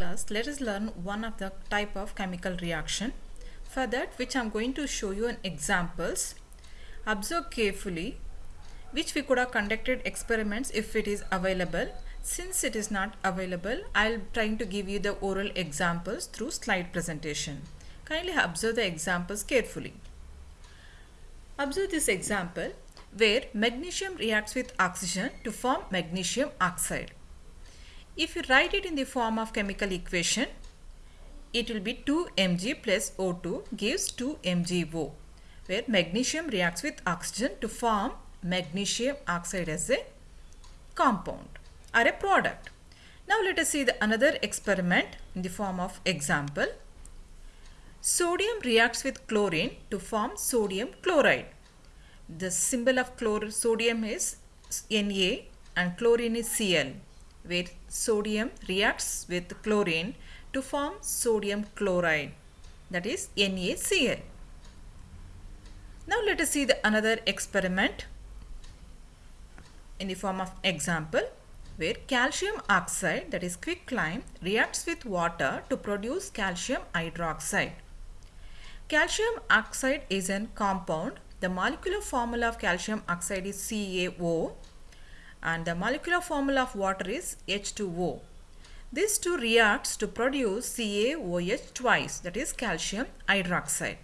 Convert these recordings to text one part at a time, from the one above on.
class, let us learn one of the type of chemical reaction. For that, which I am going to show you in examples. Observe carefully which we could have conducted experiments if it is available. Since it is not available, I'll trying to give you the oral examples through slide presentation. Kindly observe the examples carefully. Observe this example where magnesium reacts with oxygen to form magnesium oxide. If you write it in the form of chemical equation, it will be 2 Mg plus O2 gives 2 MgO where magnesium reacts with oxygen to form magnesium oxide as a compound or a product. Now let us see the another experiment in the form of example. Sodium reacts with chlorine to form sodium chloride. The symbol of chlor sodium is Na and chlorine is Cl where sodium reacts with chlorine to form sodium chloride that is NaCl. Now let us see the another experiment in the form of example where calcium oxide that is quicklime reacts with water to produce calcium hydroxide. Calcium oxide is a compound. The molecular formula of calcium oxide is CaO and the molecular formula of water is H2O. These two reacts to produce CaOH twice that is calcium hydroxide.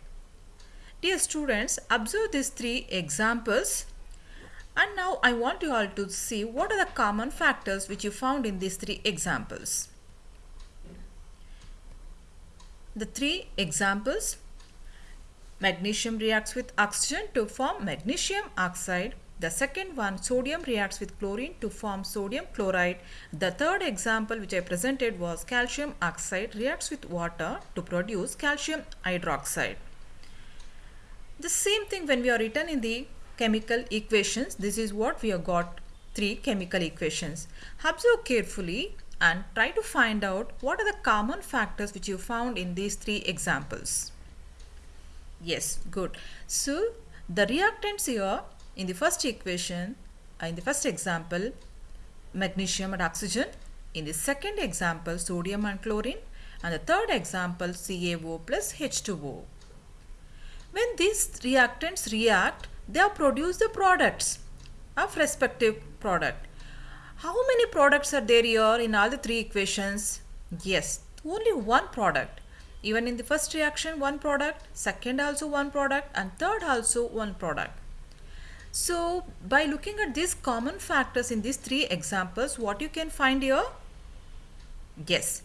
Dear students, observe these three examples and now I want you all to see what are the common factors which you found in these three examples. The three examples magnesium reacts with oxygen to form magnesium oxide the second one, sodium reacts with chlorine to form sodium chloride. The third example which I presented was calcium oxide reacts with water to produce calcium hydroxide. The same thing when we are written in the chemical equations, this is what we have got three chemical equations. Observe carefully and try to find out what are the common factors which you found in these three examples. Yes, good. So, the reactants here in the first equation, uh, in the first example, magnesium and oxygen. In the second example, sodium and chlorine. And the third example, CaO plus H2O. When these reactants react, they have produced the products of respective product. How many products are there here in all the three equations? Yes, only one product. Even in the first reaction, one product, second also one product, and third also one product. So by looking at these common factors in these three examples, what you can find here? Yes,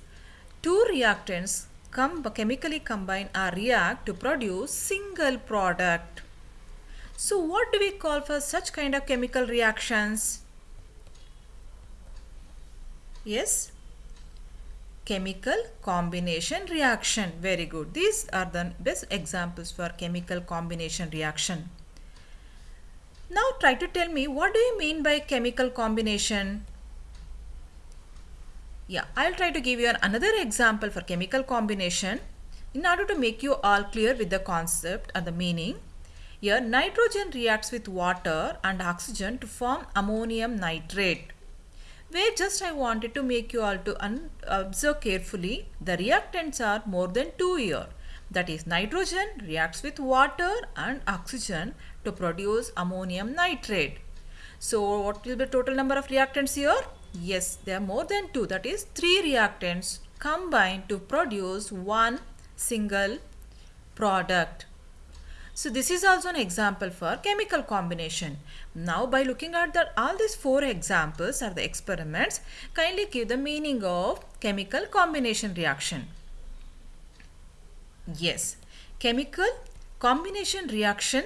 two reactants come chemically combine or react to produce single product. So what do we call for such kind of chemical reactions? Yes, chemical combination reaction. Very good. These are the best examples for chemical combination reaction. Now try to tell me what do you mean by chemical combination? Yeah, I'll try to give you another example for chemical combination in order to make you all clear with the concept and the meaning. Here nitrogen reacts with water and oxygen to form ammonium nitrate. Where just I wanted to make you all to observe carefully the reactants are more than 2 here. That is nitrogen reacts with water and oxygen to produce ammonium nitrate. So what will be the total number of reactants here? Yes, there are more than two. That is three reactants combined to produce one single product. So this is also an example for chemical combination. Now by looking at that all these four examples are the experiments, kindly give the meaning of chemical combination reaction. Yes, chemical combination reaction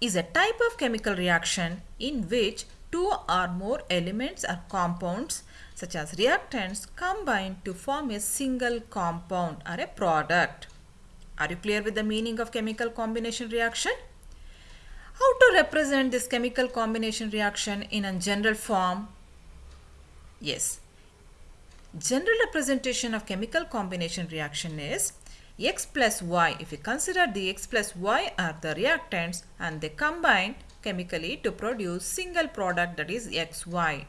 is a type of chemical reaction in which two or more elements or compounds such as reactants combine to form a single compound or a product. Are you clear with the meaning of chemical combination reaction? How to represent this chemical combination reaction in a general form? Yes. General representation of chemical combination reaction is x plus y if we consider the x plus y are the reactants and they combine chemically to produce single product that is xy.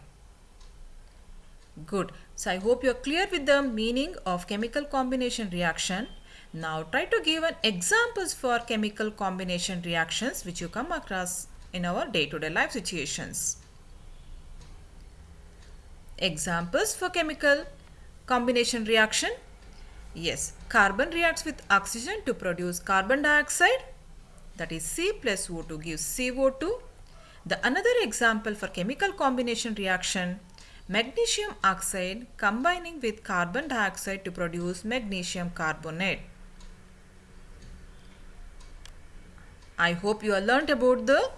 Good. So I hope you're clear with the meaning of chemical combination reaction. Now try to give an examples for chemical combination reactions which you come across in our day-to-day life situations. Examples for chemical combination reaction. Yes, carbon reacts with oxygen to produce carbon dioxide. That is C plus O2 gives CO2. The another example for chemical combination reaction, magnesium oxide combining with carbon dioxide to produce magnesium carbonate. I hope you have learnt about the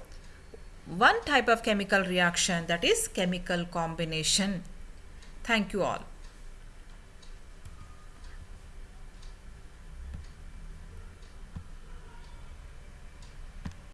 one type of chemical reaction that is chemical combination. Thank you all.